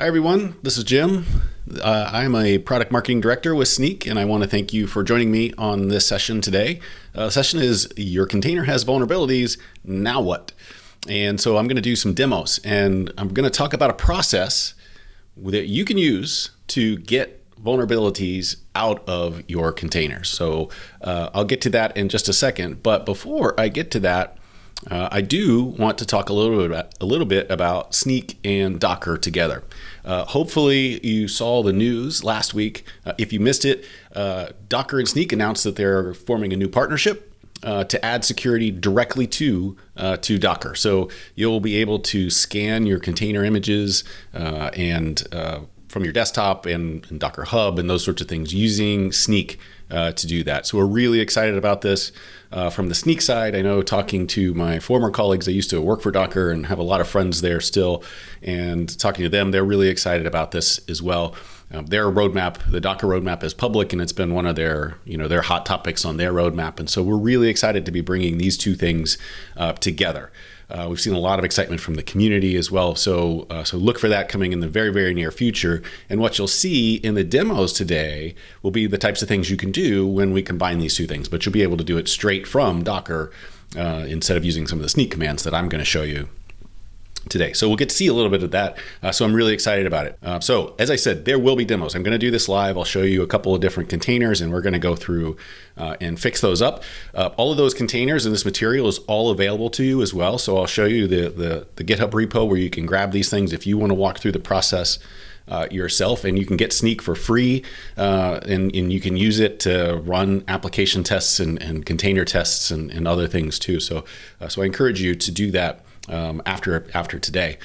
Hi, everyone. This is Jim. Uh, I'm a product marketing director with Snyk, and I want to thank you for joining me on this session today. Uh, the session is Your container has vulnerabilities. Now what? And so I'm going to do some demos, and I'm going to talk about a process that you can use to get vulnerabilities out of your containers. So uh, I'll get to that in just a second. But before I get to that, uh, I do want to talk a little bit about, a little bit about Snyk and Docker together. Uh, hopefully, you saw the news last week. Uh, if you missed it, uh, Docker and Snyk announced that they're forming a new partnership uh, to add security directly to uh, to Docker. So you'll be able to scan your container images and from your desktop and, and, Docker Hub and those sorts of things using Snyk uh, to do that. So we're really excited about this. Uh, from the Snyk side, I know talking to my former colleagues, I used to work for Docker and have a lot of friends there still, and talking to them, they're really excited about this as well. Um, their roadmap, the Docker roadmap, is public, and it's been one of their, you know, their hot topics on their roadmap. And so we're really excited to be bringing these two things uh, together. Uh, we've seen a lot of excitement from the community as well. So, uh, so look for that coming in the very, very near future. And what you'll see in the demos today will be the types of things you can do when we combine these two things. But you'll be able to do it straight from Docker uh, instead of using some of the Snyk commands that I'm going to show you today. So we'll get to see a little bit of that. Uh, so I'm really excited about it. Uh, so as I said, there will be demos. I'm going to do this live. I'll show you a couple of different containers and we're going to go through uh, and fix those up. Uh, all of those containers and this material is all available to you as well. So I'll show you the, the, the GitHub repo where you can grab these things if you want to walk through the process uh, yourself and you can get Snyk for free uh, and, and, you can use it to run application tests and, and container tests and, and, other things too. So, uh, so I encourage you to do that um, after after today.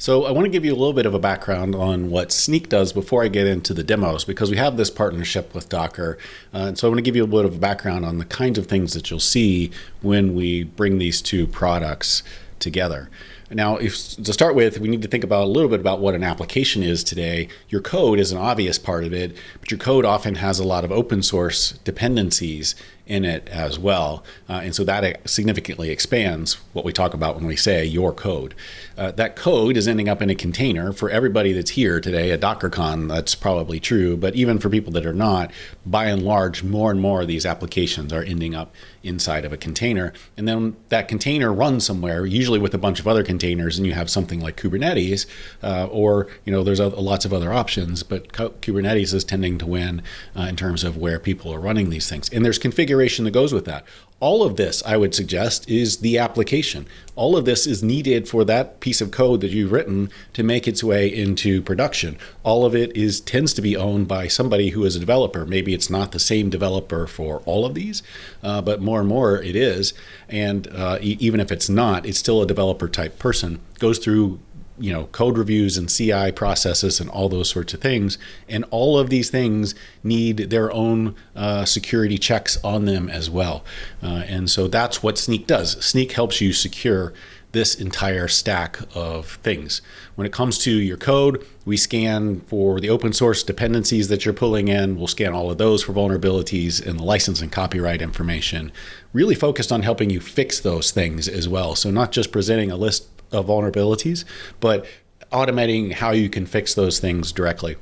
So I want to give you a little bit of a background on what Snyk does before I get into the demos because we have this partnership with Docker. Uh, and so I want to give you a bit of a background on the kinds of things that you'll see when we bring these two products together. Now, if, to start with, we need to think about a little bit about what an application is today. Your code is an obvious part of it, but your code often has a lot of open source dependencies in it as well. Uh, and so that significantly expands what we talk about when we say your code. Uh, that code is ending up in a container for everybody that's here today at DockerCon. That's probably true. But even for people that are not, by and large, more and more of these applications are ending up inside of a container. And then that container runs somewhere, usually with a bunch of other containers, and you have something like Kubernetes, uh, or you know, there's a, lots of other options. But Kubernetes is tending to win uh, in terms of where people are running these things. And there's configuration that goes with that. All of this, I would suggest, is the application. All of this is needed for that piece of code that you've written to make its way into production. All of it is tends to be owned by somebody who is a developer. Maybe it's not the same developer for all of these, uh, but more and more it is. And uh, e even if it's not, it's still a developer type person. Goes through you know code reviews and CI processes and all those sorts of things. And all of these things need their own uh, security checks on them as well. Uh, and so that's what Snyk does. Snyk helps you secure this entire stack of things. When it comes to your code, we scan for the open source dependencies that you're pulling in. We'll scan all of those for vulnerabilities and the license and copyright information. Really focused on helping you fix those things as well. So not just presenting a list of vulnerabilities, but automating how you can fix those things directly.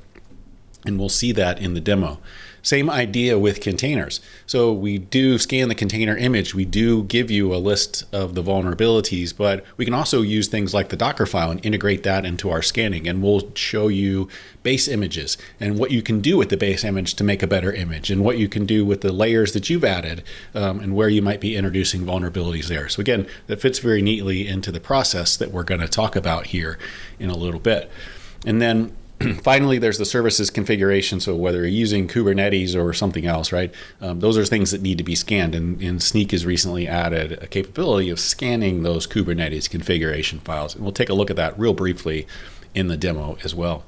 And we'll see that in the demo. Same idea with containers. So we do scan the container image. We do give you a list of the vulnerabilities, but we can also use things like the Docker file and integrate that into our scanning. And we'll show you base images and what you can do with the base image to make a better image and what you can do with the layers that you've added um, and where you might be introducing vulnerabilities there. So again, that fits very neatly into the process that we're going to talk about here in a little bit. And then finally, there's the services configuration. So whether you're using Kubernetes or something else, right? Um, those are things that need to be scanned. And, and Snyk has recently added a capability of scanning those Kubernetes configuration files. And we'll take a look at that real briefly in the demo as well.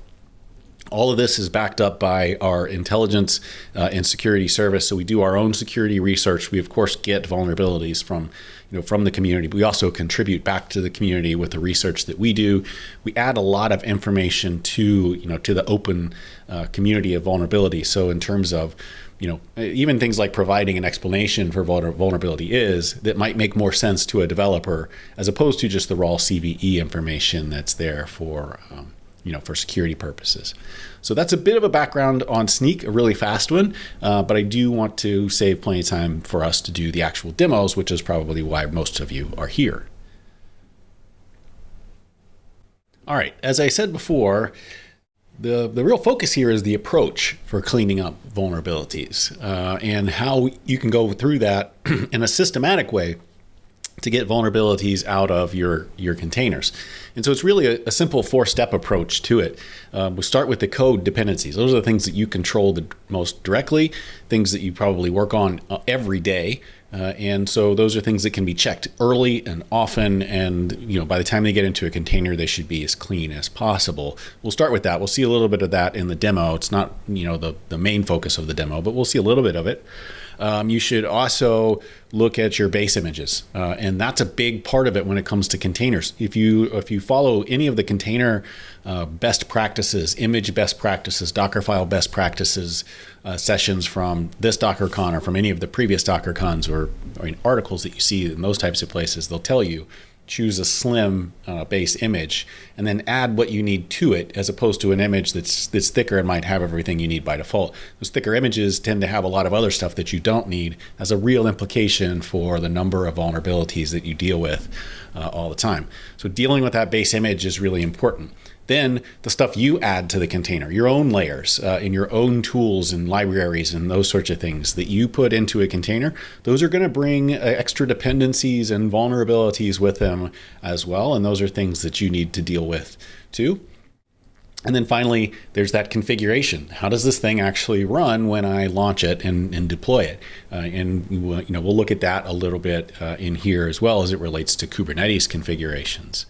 All of this is backed up by our intelligence uh, and security service. So we do our own security research. We of course get vulnerabilities from, you know, from the community. We also contribute back to the community with the research that we do. We add a lot of information to, you know, to the open uh, community of vulnerability. So in terms of you know, even things like providing an explanation for vulnerability is that might make more sense to a developer as opposed to just the raw CVE information that's there for um, you know, for security purposes. So that's a bit of a background on Snyk, a really fast one, uh, but I do want to save plenty of time for us to do the actual demos, which is probably why most of you are here. All right, as I said before, the, the real focus here is the approach for cleaning up vulnerabilities uh, and how you can go through that in a systematic way to get vulnerabilities out of your, your containers. And so it's really a, a simple four-step approach to it. Um, we start with the code dependencies. Those are the things that you control the most directly, things that you probably work on uh, every day. Uh, and so those are things that can be checked early and often. And you know, by the time they get into a container, they should be as clean as possible. We'll start with that. We'll see a little bit of that in the demo. It's not you know the the main focus of the demo, but we'll see a little bit of it. Um, you should also look at your base images, uh, and that's a big part of it when it comes to containers. If you if you follow any of the container uh, best practices, image best practices, Dockerfile best practices uh, sessions from this DockerCon or from any of the previous DockerCons or, or articles that you see in those types of places, they'll tell you choose a slim uh, base image and then add what you need to it as opposed to an image that's that's thicker and might have everything you need by default. Those thicker images tend to have a lot of other stuff that you don't need as a real implication for the number of vulnerabilities that you deal with uh, all the time. So dealing with that base image is really important. Then the stuff you add to the container, your own layers uh, and your own tools and libraries and those sorts of things that you put into a container, those are going to bring uh, extra dependencies and vulnerabilities with them as well. And those are things that you need to deal with too. And then finally, there's that configuration. How does this thing actually run when I launch it and, and deploy it? Uh, and you know, we'll look at that a little bit uh, in here as well as it relates to Kubernetes configurations.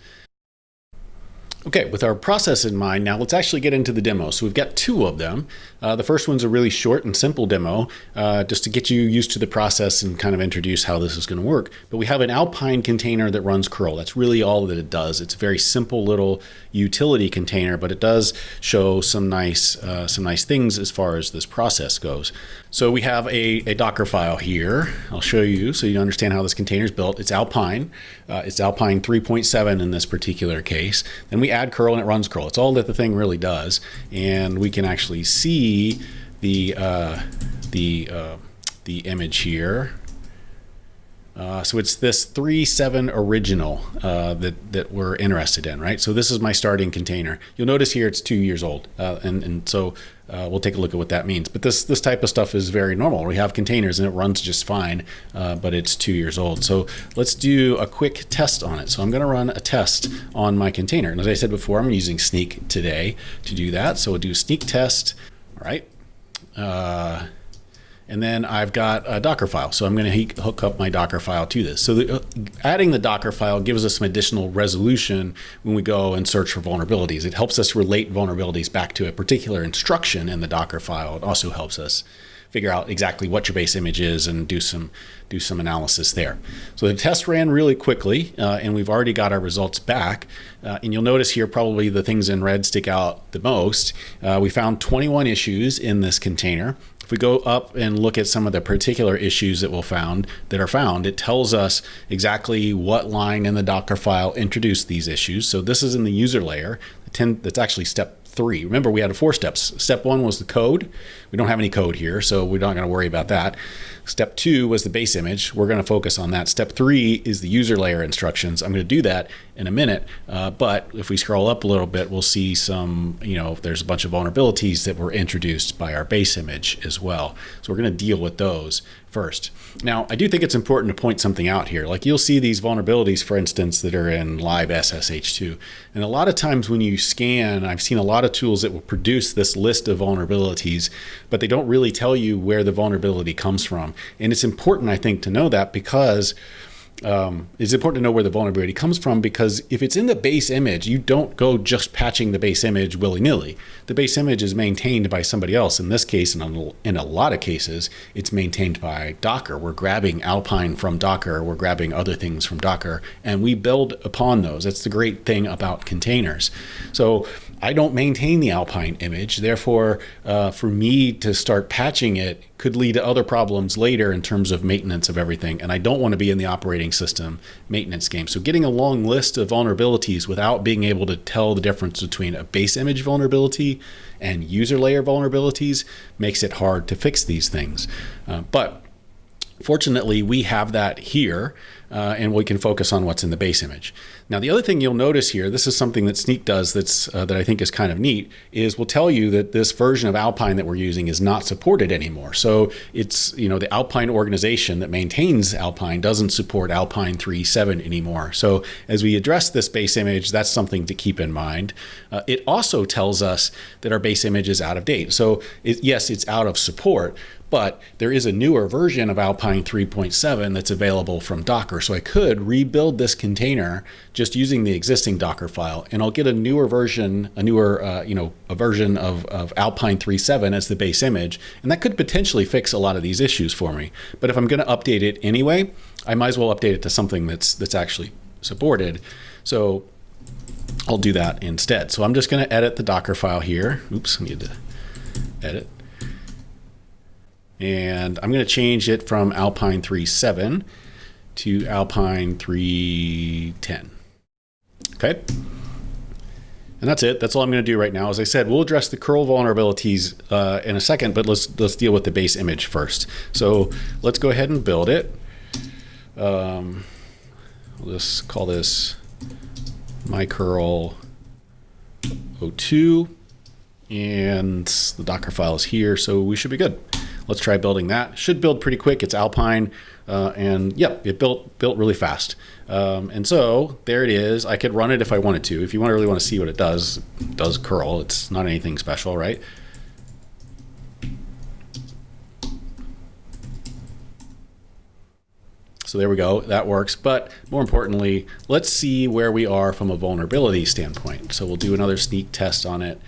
Okay, with our process in mind, now let's actually get into the demo. So we've got two of them. Uh, the first one's a really short and simple demo, uh, just to get you used to the process and kind of introduce how this is going to work. But we have an Alpine container that runs curl. That's really all that it does. It's a very simple little utility container, but it does show some nice, uh, some nice things as far as this process goes. So we have a, a Docker file here. I'll show you so you understand how this container is built. It's Alpine. Uh, it's Alpine 3.7 in this particular case. Then we add curl and it runs curl. It's all that the thing really does. And we can actually see the, uh, the, uh, the image here. Uh, so it's this three seven original uh, that, that we're interested in, right? So this is my starting container. You'll notice here it's two years old. Uh, and, and so uh, we'll take a look at what that means. But this, this type of stuff is very normal. We have containers and it runs just fine, uh, but it's two years old. So let's do a quick test on it. So I'm going to run a test on my container. And as I said before, I'm using Snyk today to do that. So we'll do Snyk test. All right. And then I've got a Docker file. So I'm going to hook up my Docker file to this. So the, uh, adding the Docker file gives us some additional resolution when we go and search for vulnerabilities. It helps us relate vulnerabilities back to a particular instruction in the Docker file. It also helps us figure out exactly what your base image is and do some do some analysis there. So the test ran really quickly, uh, and we've already got our results back. Uh, and you'll notice here probably the things in red stick out the most. Uh, we found 21 issues in this container. If we go up and look at some of the particular issues that we'll found that are found, it tells us exactly what line in the Docker file introduced these issues. So this is in the user layer. That's actually step three. Remember, we had four steps. Step one was the code. We don't have any code here, so we're not going to worry about that. Step two was the base image. We're going to focus on that. Step three is the user layer instructions. I'm going to do that in a minute. Uh, but if we scroll up a little bit, we'll see some, you know, there's a bunch of vulnerabilities that were introduced by our base image as well. So we're going to deal with those first. Now, I do think it's important to point something out here. Like you'll see these vulnerabilities, for instance, that are in libssh2. And a lot of times when you scan, I've seen a lot of tools that will produce this list of vulnerabilities, but they don't really tell you where the vulnerability comes from. And it's important, I think, to know that because um, it's important to know where the vulnerability comes from because if it's in the base image, you don't go just patching the base image willy-nilly. The base image is maintained by somebody else. In this case, and in a lot of cases, it's maintained by Docker. We're grabbing Alpine from Docker, we're grabbing other things from Docker, and we build upon those. That's the great thing about containers. So I don't maintain the Alpine image. Therefore, uh, for me to start patching it could lead to other problems later in terms of maintenance of everything. And I don't want to be in the operating system maintenance game. So getting a long list of vulnerabilities without being able to tell the difference between a base image vulnerability and user layer vulnerabilities makes it hard to fix these things. Uh, but fortunately, we have that here uh, and we can focus on what's in the base image. Now, the other thing you'll notice here, this is something that Snyk does that's uh, that I think is kind of neat, is we'll tell you that this version of Alpine that we're using is not supported anymore. So it's, you know, the Alpine organization that maintains Alpine doesn't support Alpine 3.7 anymore. So as we address this base image, that's something to keep in mind. Uh, it also tells us that our base image is out of date. So it, yes, it's out of support, but there is a newer version of Alpine 3.7 that's available from Docker. So I could rebuild this container just using the existing Docker file, and I'll get a newer version, a newer, uh, you know, a version of, of Alpine 3.7 as the base image, and that could potentially fix a lot of these issues for me. But if I'm going to update it anyway, I might as well update it to something that's that's actually supported. So I'll do that instead. So I'm just going to edit the Docker file here. Oops, I need to edit. And I'm going to change it from Alpine 3.7 to Alpine 3.10. Okay. And that's it. That's all I'm going to do right now. As I said, we'll address the curl vulnerabilities uh, in a second, but let's let's deal with the base image first. So let's go ahead and build it. Um, just call this my curl 02 and the Docker file is here, so we should be good. Let's try building that. Should build pretty quick. It's Alpine, uh, and yep, it built built really fast. Um, and so there it is. I could run it if I wanted to. If you want really want to see what it does, it does curl. It's not anything special, right? So there we go, that works. But more importantly, let's see where we are from a vulnerability standpoint. So we'll do another snyk test on it.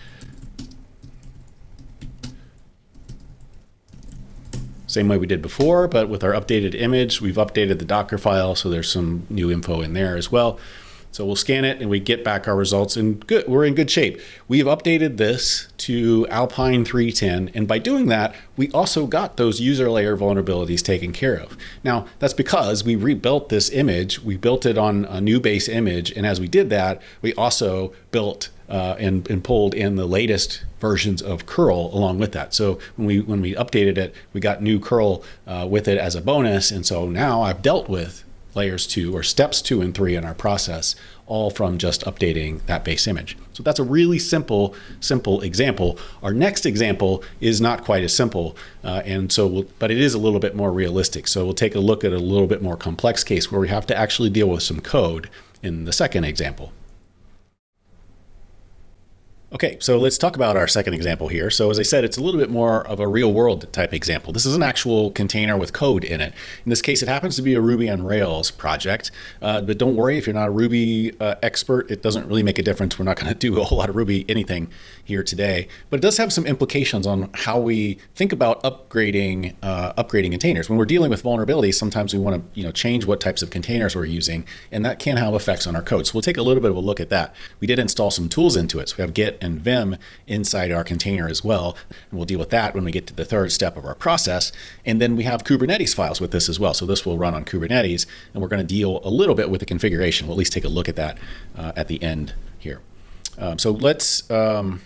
Same way we did before, but with our updated image, we've updated the Docker file, so there's some new info in there as well. So we'll scan it and we get back our results and good, we're in good shape. We've updated this to Alpine 310 and by doing that, we also got those user layer vulnerabilities taken care of. Now that's because we rebuilt this image, we built it on a new base image and as we did that, we also built uh, and, and pulled in the latest versions of curl along with that. So when we when we updated it, we got new curl uh, with it as a bonus. And so now I've dealt with layers two or steps two and three in our process, all from just updating that base image. So that's a really simple, simple example. Our next example is not quite as simple, uh, and so, we'll, but it is a little bit more realistic. So we'll take a look at a little bit more complex case where we have to actually deal with some code in the second example. Okay, so let's talk about our second example here. So as I said, it's a little bit more of a real world type example. This is an actual container with code in it. In this case, it happens to be a Ruby on Rails project, uh, but don't worry if you're not a Ruby uh, expert, it doesn't really make a difference. We're not gonna do a whole lot of Ruby anything here today, but it does have some implications on how we think about upgrading uh, upgrading containers. When we're dealing with vulnerabilities, sometimes we wanna you know, change what types of containers we're using, and that can have effects on our code. So we'll take a little bit of a look at that. We did install some tools into it. So we have Git and Vim inside our container as well. And we'll deal with that when we get to the third step of our process. And then we have Kubernetes files with this as well. So this will run on Kubernetes, and we're going to deal a little bit with the configuration. We'll at least take a look at that uh, at the end here. Um, so let's um,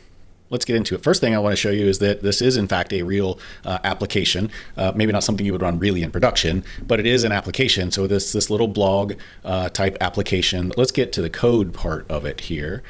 let's get into it. First thing I want to show you is that this is in fact a real uh, application. Uh, maybe not something you would run really in production, but it is an application. So this this little blog uh, type application. Let's get to the code part of it here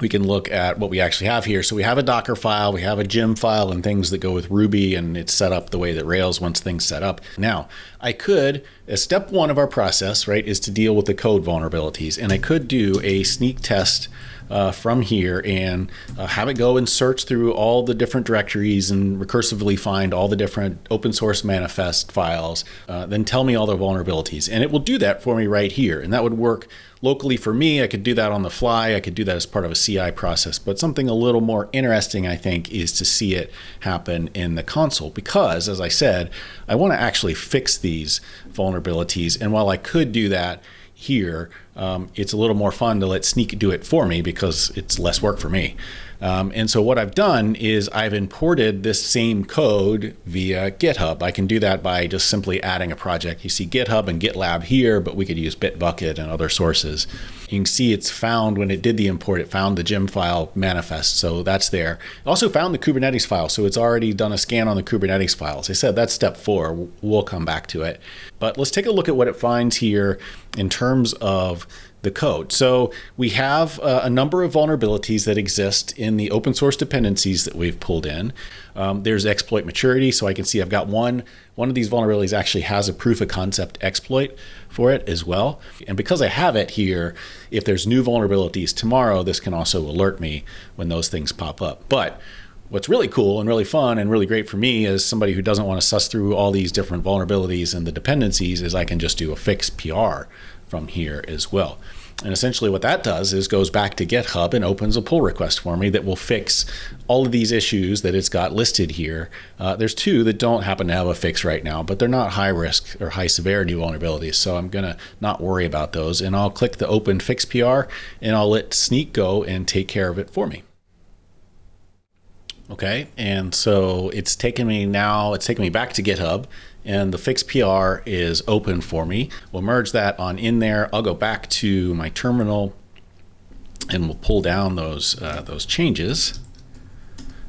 we can look at what we actually have here. So we have a Docker file, we have a gem file and things that go with Ruby and it's set up the way that Rails wants things set up. Now, I could, as step one of our process, right, is to deal with the code vulnerabilities. And I could do a snyk test uh, from here and uh, have it go and search through all the different directories and recursively find all the different open source manifest files, uh, then tell me all the vulnerabilities. And it will do that for me right here. And that would work locally for me. I could do that on the fly. I could do that as part of a CI process. But something a little more interesting, I think, is to see it happen in the console because, as I said, I want to actually fix these vulnerabilities. And while I could do that, here, um, it's a little more fun to let Snyk do it for me because it's less work for me. Um, and so what I've done is I've imported this same code via GitHub. I can do that by just simply adding a project. You see GitHub and GitLab here, but we could use Bitbucket and other sources. You can see it's found when it did the import, it found the gem file manifest. So that's there. It also found the Kubernetes file. So it's already done a scan on the Kubernetes files. I said that's step four. We'll come back to it. But let's take a look at what it finds here in terms of the code. So we have uh, a number of vulnerabilities that exist in the open source dependencies that we've pulled in. Um, there's exploit maturity. So I can see I've got one, one of these vulnerabilities actually has a proof of concept exploit for it as well. And because I have it here, if there's new vulnerabilities tomorrow, this can also alert me when those things pop up. But what's really cool and really fun and really great for me as somebody who doesn't want to suss through all these different vulnerabilities and the dependencies is I can just do a fix PR from here as well. And essentially what that does is goes back to GitHub and opens a pull request for me that will fix all of these issues that it's got listed here. Uh, there's two that don't happen to have a fix right now, but they're not high risk or high severity vulnerabilities. So I'm going to not worry about those. And I'll click the open fix PR and I'll let Snyk go and take care of it for me. Okay, and so it's taken me now, it's taken me back to GitHub and the fix PR is open for me. We'll merge that on in there. I'll go back to my terminal and we'll pull down those, uh, those changes.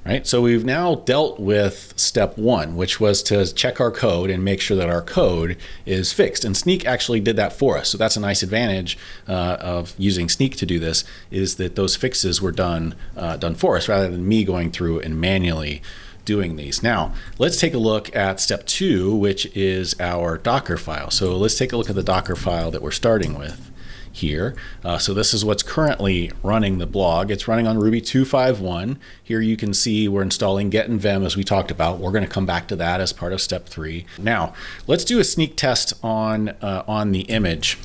Right, so we've now dealt with step one, which was to check our code and make sure that our code is fixed. And Snyk actually did that for us. So that's a nice advantage uh, of using Snyk to do this, is that those fixes were done, uh, done for us rather than me going through and manually doing these. Now, let's take a look at step two, which is our Docker file. So let's take a look at the Docker file that we're starting with here. Uh, so this is what's currently running the blog. It's running on Ruby 251. Here you can see we're installing Git and Vim as we talked about. We're going to come back to that as part of step three. Now, let's do a snyk test on, uh, on the image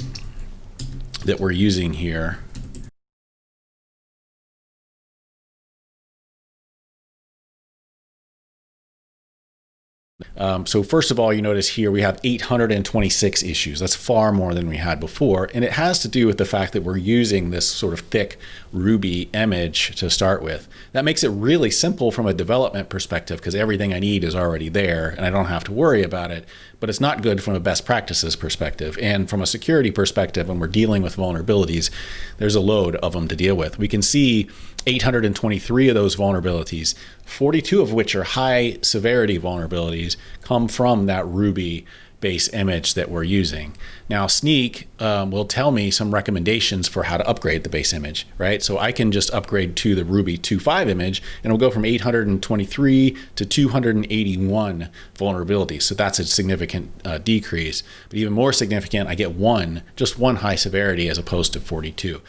that we're using here. Um, so first of all, you notice here we have 826 issues. That's far more than we had before. And it has to do with the fact that we're using this sort of thick Ruby image to start with. That makes it really simple from a development perspective because everything I need is already there and I don't have to worry about it. But it's not good from a best practices perspective. And from a security perspective, when we're dealing with vulnerabilities, there's a load of them to deal with. We can see 823 of those vulnerabilities, 42 of which are high severity vulnerabilities, come from that Ruby base image that we're using. Now Snyk um, will tell me some recommendations for how to upgrade the base image, right? So I can just upgrade to the Ruby 2.5 image and it'll go from 823 to 281 vulnerabilities. So that's a significant uh, decrease, but even more significant, I get one, just one high severity as opposed to 42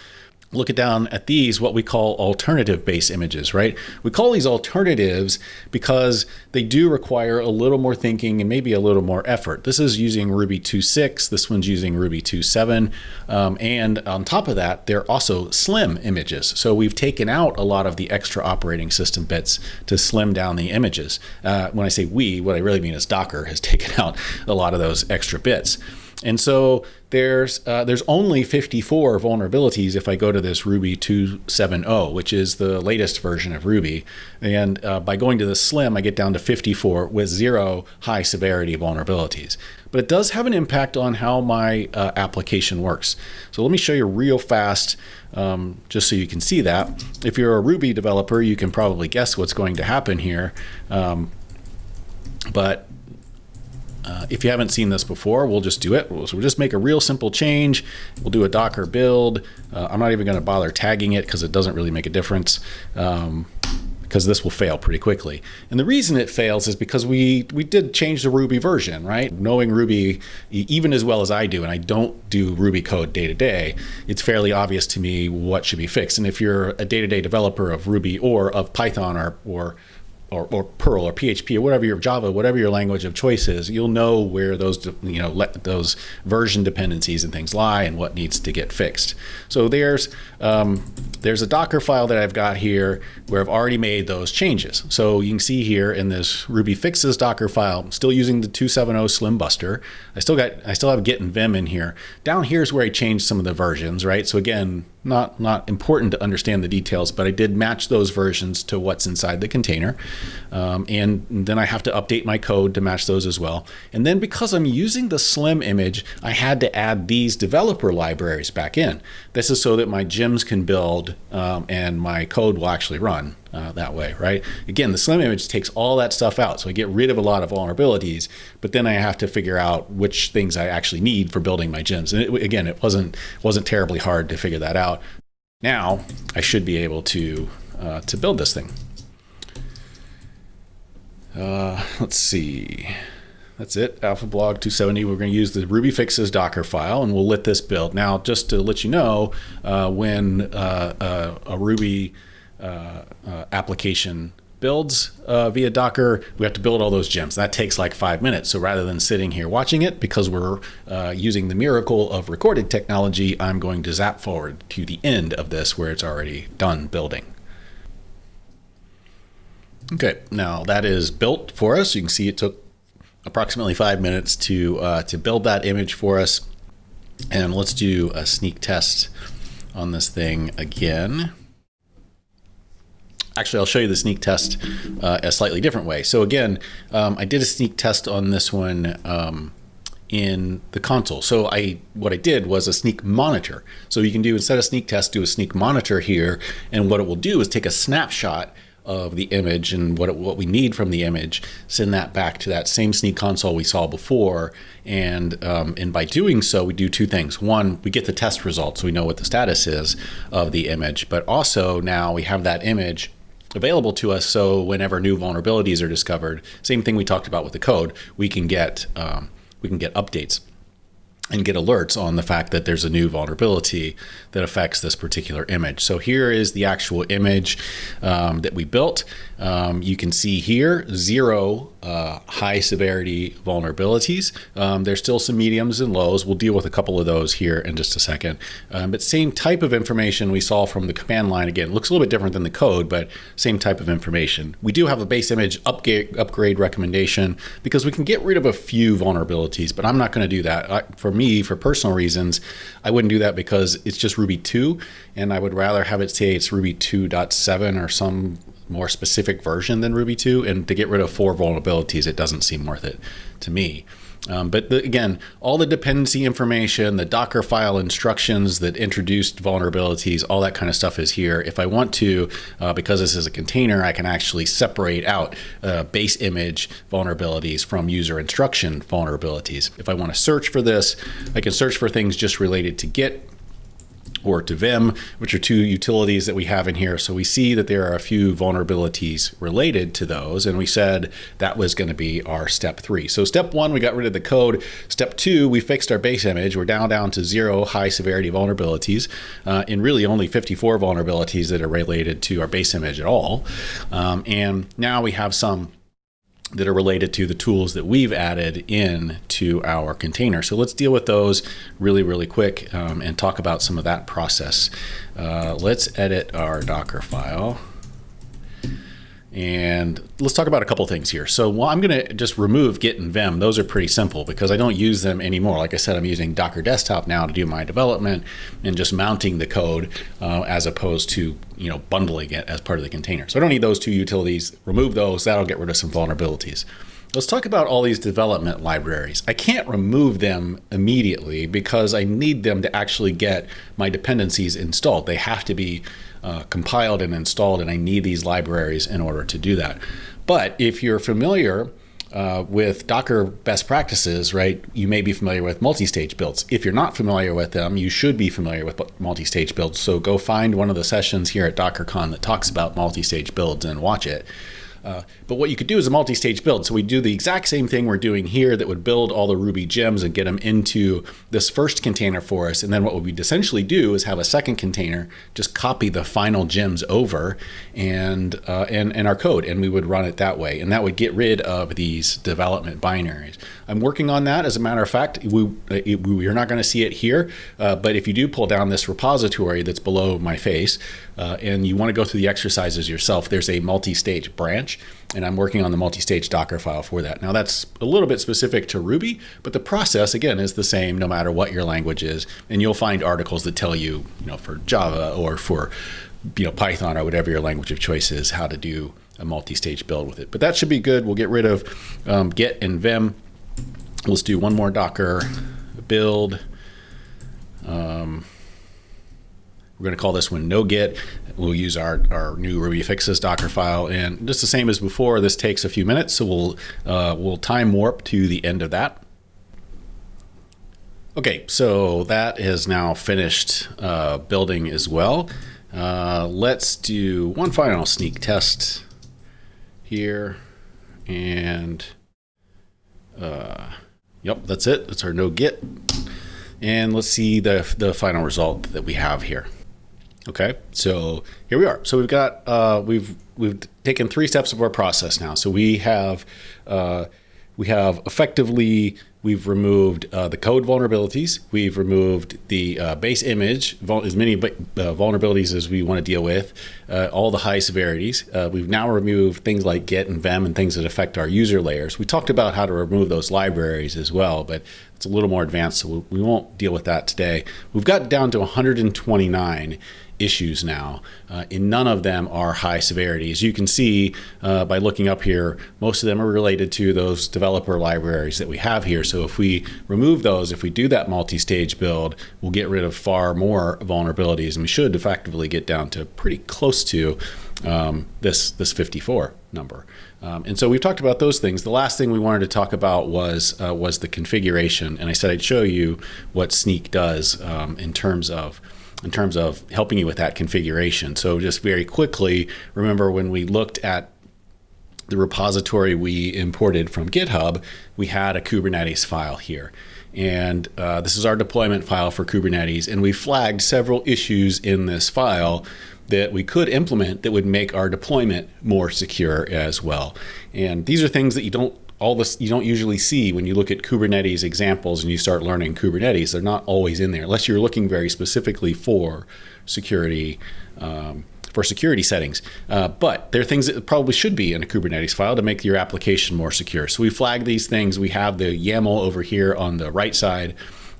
look down at these what we call alternative base images, right? We call these alternatives because they do require a little more thinking and maybe a little more effort. This is using Ruby 2.6, this one's using Ruby 2.7, um, and on top of that, they're also slim images. So we've taken out a lot of the extra operating system bits to slim down the images. Uh, when I say we, what I really mean is Docker has taken out a lot of those extra bits. And so there's uh, there's only 54 vulnerabilities if I go to this Ruby 2.7.0, which is the latest version of Ruby. And uh, by going to the Slim, I get down to 54 with zero high severity vulnerabilities. But it does have an impact on how my uh, application works. So let me show you real fast, um, just so you can see that. If you're a Ruby developer, you can probably guess what's going to happen here. Um, but uh, if you haven't seen this before, we'll just do it. So we'll just make a real simple change. We'll do a Docker build. Uh, I'm not even going to bother tagging it because it doesn't really make a difference. Um, because this will fail pretty quickly. And the reason it fails is because we we did change the Ruby version, right? Knowing Ruby even as well as I do, and I don't do Ruby code day to day, it's fairly obvious to me what should be fixed. And if you're a day-to-day -day developer of Ruby or of Python or, or or, or, Perl or PHP or whatever your Java, whatever your language of choice is, you'll know where those you know let those version dependencies and things lie and what needs to get fixed. So there's um, there's a Docker file that I've got here where I've already made those changes. So you can see here in this Ruby fixes Docker file, I'm still using the 270 Slim Buster. I still got I still have Git and Vim in here. Down here is where I changed some of the versions, right? So again, not not important to understand the details, but I did match those versions to what's inside the container. Um, and then I have to update my code to match those as well. And then because I'm using the Slim image, I had to add these developer libraries back in. This is so that my gems can build um, and my code will actually run uh, that way, right? Again, the Slim image takes all that stuff out. So I get rid of a lot of vulnerabilities, but then I have to figure out which things I actually need for building my gems. And it, again, it wasn't, wasn't terribly hard to figure that out. Now I should be able to, uh, to build this thing. Uh, let's see. That's it. Alpha blog 270. We're going to use the Ruby fixes Docker file and we'll let this build. Now, just to let you know, uh, when uh, uh a Ruby uh, uh, application builds via Docker, we have to build all those gems. That takes like five minutes. So rather than sitting here watching it, because we're using the miracle of recorded technology, I'm going to zap forward to the end of this where it's already done building. Okay, now that is built for us. You can see it took approximately five minutes to uh, to build that image for us. And let's do a snyk test on this thing again. Actually, I'll show you the snyk test uh, a slightly different way. So again, um, I did a snyk test on this one um, in the console. So I what I did was a snyk monitor. So you can do instead of snyk test, do a snyk monitor here. And what it will do is take a snapshot of the image and what, it, what we need from the image, send that back to that same Snyk console we saw before. And, um, and by doing so, we do two things. One, we get the test results, so we know what the status is of the image, but also now we have that image available to us so whenever new vulnerabilities are discovered, same thing we talked about with the code, we can get, um, we can get updates and get alerts on the fact that there's a new vulnerability that affects this particular image. So here is the actual image um, that we built. Um, you can see here zero uh, high severity vulnerabilities. Um, there's still some mediums and lows. We'll deal with a couple of those here in just a second. Um, but same type of information we saw from the command line. Again, looks a little bit different than the code, but same type of information. We do have a base image upgrade, upgrade recommendation because we can get rid of a few vulnerabilities, but I'm not going to do that. I, for me, for personal reasons, I wouldn't do that because it's just Ruby 2, and I would rather have it say it's Ruby 2.7 or some more specific version than Ruby 2. And to get rid of four vulnerabilities, it doesn't seem worth it to me. Um, but the, again, all the dependency information, the Docker file instructions that introduced vulnerabilities, all that kind of stuff is here. If I want to, uh, because this is a container, I can actually separate out uh, base image vulnerabilities from user instruction vulnerabilities. If I want to search for this, I can search for things just related to Git or to Vim, which are two utilities that we have in here. So we see that there are a few vulnerabilities related to those. And we said that was going to be our step three. So step one, we got rid of the code. Step two, we fixed our base image. We're down down to zero high severity vulnerabilities uh, and really only 54 vulnerabilities that are related to our base image at all. Um, and now we have some that are related to the tools that we've added in to our container. So let's deal with those really, really quick um, and talk about some of that process. Uh, let's edit our Docker file. And let's talk about a couple things here. So well, I'm going to just remove Git and Vim. Those are pretty simple because I don't use them anymore. Like I said, I'm using Docker Desktop now to do my development and just mounting the code uh, as opposed to you know bundling it as part of the container. So I don't need those two utilities. Remove those. That'll get rid of some vulnerabilities. Let's talk about all these development libraries. I can't remove them immediately because I need them to actually get my dependencies installed. They have to be uh, compiled and installed, and I need these libraries in order to do that. But if you're familiar uh, with Docker best practices, right, you may be familiar with multi-stage builds. If you're not familiar with them, you should be familiar with multi-stage builds. So go find one of the sessions here at DockerCon that talks about multi-stage builds and watch it. Uh, but what you could do is a multi-stage build. So we do the exact same thing we're doing here that would build all the Ruby gems and get them into this first container for us. And then what we'd essentially do is have a second container, just copy the final gems over and, uh, and, and our code, and we would run it that way. And that would get rid of these development binaries. I'm working on that. As a matter of fact, we, we are not going to see it here, uh, but if you do pull down this repository that's below my face, uh, and you want to go through the exercises yourself, there's a multi-stage branch, and I'm working on the multi-stage Docker file for that. Now that's a little bit specific to Ruby, but the process again is the same no matter what your language is, and you'll find articles that tell you, you know, for Java or for you know Python or whatever your language of choice is, how to do a multi-stage build with it. But that should be good. We'll get rid of um, Git and Vim. Let's do one more Docker build. Um, we're going to call this one no git. We'll use our, our new Ruby fixes Docker file. And just the same as before, this takes a few minutes. So we'll, uh, we'll time warp to the end of that. Okay, so that is now finished uh, building as well. Uh, let's do one final snyk test here. And uh, yep, that's it. That's our no git. And let's see the, the final result that we have here. Okay, so here we are. So we've got uh, we've we've taken three steps of our process now. So we have uh, we have effectively we've removed uh, the code vulnerabilities. We've removed the uh, base image, as many uh, vulnerabilities as we want to deal with, uh, all the high severities. we've now removed things like Git and Vim and things that affect our user layers. We talked about how to remove those libraries as well, but it's a little more advanced, so we won't deal with that today. We've got down to 129 issues now, uh, and none of them are high severity. As you can see uh, by looking up here, most of them are related to those developer libraries that we have here. So if we remove those, if we do that multi-stage build, we'll get rid of far more vulnerabilities, and we should effectively get down to pretty close to um, this this 54 number. Um, and so we've talked about those things. The last thing we wanted to talk about was uh, was the configuration, and I said I'd show you what Snyk does um, in terms of in terms of helping you with that configuration. So just very quickly, remember when we looked at the repository we imported from GitHub, we had a Kubernetes file here. And uh, this is our deployment file for Kubernetes. And we flagged several issues in this file that we could implement that would make our deployment more secure as well. And these are things that you don't all this you don't usually see when you look at Kubernetes examples and you start learning Kubernetes. They're not always in there unless you're looking very specifically for security. Um, for security settings, uh, but there are things that probably should be in a Kubernetes file to make your application more secure. So we flag these things. We have the YAML over here on the right side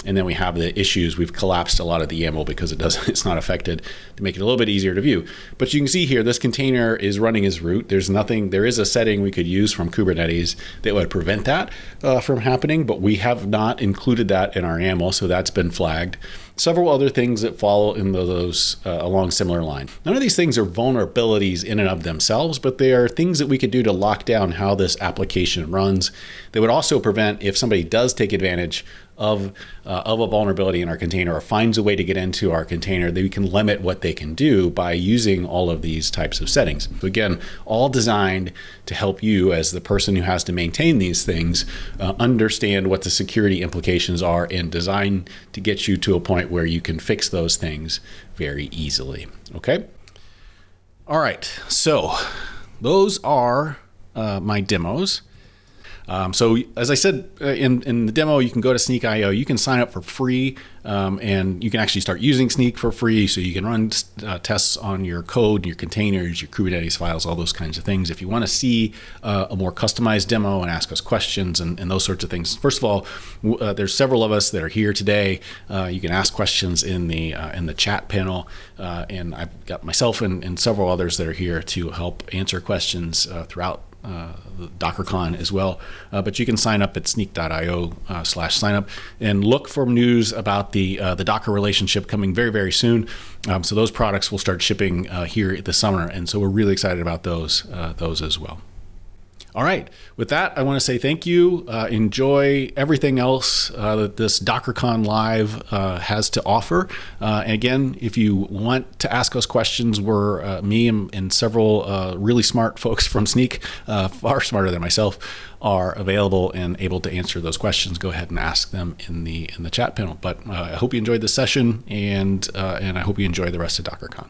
and then we have the issues. We've collapsed a lot of the YAML because it doesn't, it's not affected to make it a little bit easier to view. But you can see here, this container is running as root. There's nothing, there is a setting we could use from Kubernetes that would prevent that uh, from happening, but we have not included that in our YAML, so that's been flagged several other things that follow in those uh, along similar line. None of these things are vulnerabilities in and of themselves, but they are things that we could do to lock down how this application runs. They would also prevent if somebody does take advantage of, uh, of a vulnerability in our container or finds a way to get into our container, we can limit what they can do by using all of these types of settings. So again, all designed to help you as the person who has to maintain these things uh, understand what the security implications are and design to get you to a point where you can fix those things very easily. Okay. All right. So those are uh, my demos. Um, so as I said uh, in, in the demo, you can go to Snyk.io. You can sign up for free, um, and you can actually start using Snyk for free. So you can run uh, tests on your code, your containers, your Kubernetes files, all those kinds of things. If you want to see uh, a more customized demo and ask us questions and, and those sorts of things, first of all, uh, there's several of us that are here today. Uh, you can ask questions in the uh, in the chat panel, and I've got myself and, and, several others that are here to help answer questions throughout uh, DockerCon as well. Uh, but you can sign up at snyk.io uh, slash sign up and look for news about the uh, the Docker relationship coming very very soon. Um, so those products will start shipping uh, here this summer, and so we're really excited about those uh, those as well. All right. With that, I want to say thank you. Uh, enjoy everything else uh, that this DockerCon Live uh, has to offer. Uh, and again, if you want to ask us questions, we're uh, me and, and several uh, really smart folks from Snyk, far smarter than myself, are available and able to answer those questions. Go ahead and ask them in the in the chat panel. But I hope you enjoyed this session, and and I hope you enjoy the rest of DockerCon.